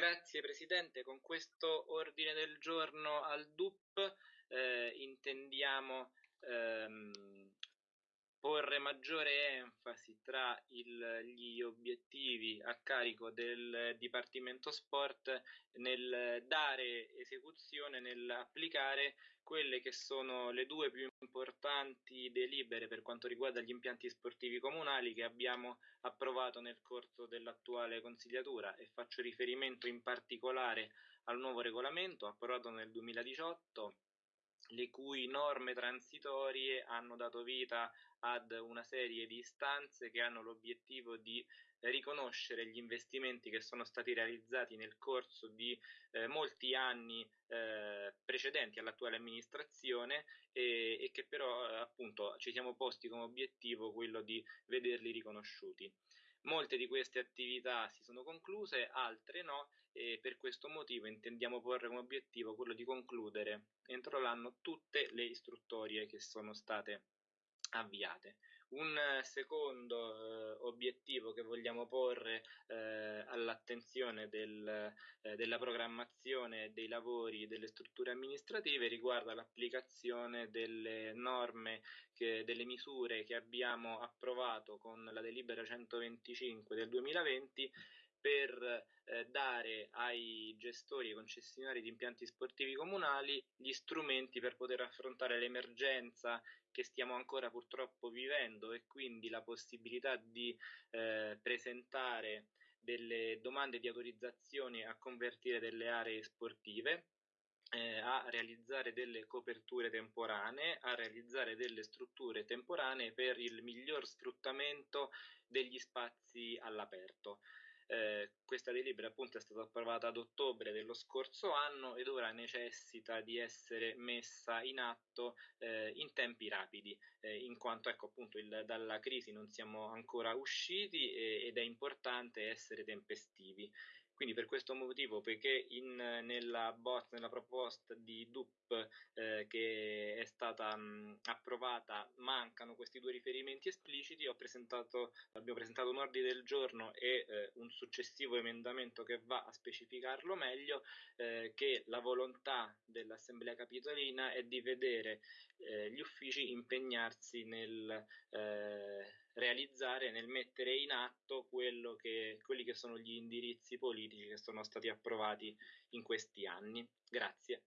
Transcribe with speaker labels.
Speaker 1: Grazie Presidente, con questo ordine del giorno al DUP eh, intendiamo ehm, porre maggiore enfasi tra il, gli obiettivi a carico del Dipartimento Sport nel dare esecuzione, nell'applicare quelle che sono le due più importanti delibere per quanto riguarda gli impianti sportivi comunali che abbiamo approvato nel corso dell'attuale consigliatura. E faccio riferimento in particolare al nuovo regolamento approvato nel 2018 le cui norme transitorie hanno dato vita ad una serie di istanze che hanno l'obiettivo di riconoscere gli investimenti che sono stati realizzati nel corso di eh, molti anni eh, precedenti all'attuale amministrazione e, e che però appunto ci siamo posti come obiettivo quello di vederli riconosciuti. Molte di queste attività si sono concluse, altre no, e per questo motivo intendiamo porre come obiettivo quello di concludere entro l'anno tutte le istruttorie che sono state avviate. Un secondo eh, obiettivo che vogliamo porre eh, all'attenzione del, eh, della programmazione dei lavori delle strutture amministrative riguarda l'applicazione delle norme, che, delle misure che abbiamo approvato con la delibera 125 del 2020 per eh, dare ai gestori e concessionari di impianti sportivi comunali gli strumenti per poter affrontare l'emergenza che stiamo ancora purtroppo vivendo e quindi la possibilità di eh, presentare delle domande di autorizzazione a convertire delle aree sportive eh, a realizzare delle coperture temporanee, a realizzare delle strutture temporanee per il miglior sfruttamento degli spazi all'aperto. Eh, questa delibera appunto è stata approvata ad ottobre dello scorso anno ed ora necessita di essere messa in atto eh, in tempi rapidi, eh, in quanto ecco appunto il, dalla crisi non siamo ancora usciti ed è importante essere tempestivi. Quindi per questo motivo, poiché in, nella, bot, nella proposta di DUP eh, che è stata mh, approvata mancano questi due riferimenti espliciti, presentato, abbiamo presentato un ordine del giorno e eh, un successivo emendamento che va a specificarlo meglio, eh, che la volontà dell'Assemblea Capitolina è di vedere eh, gli uffici impegnarsi nel eh, realizzare, nel mettere in atto che, quelli che sono gli indirizzi politici che sono stati approvati in questi anni. Grazie.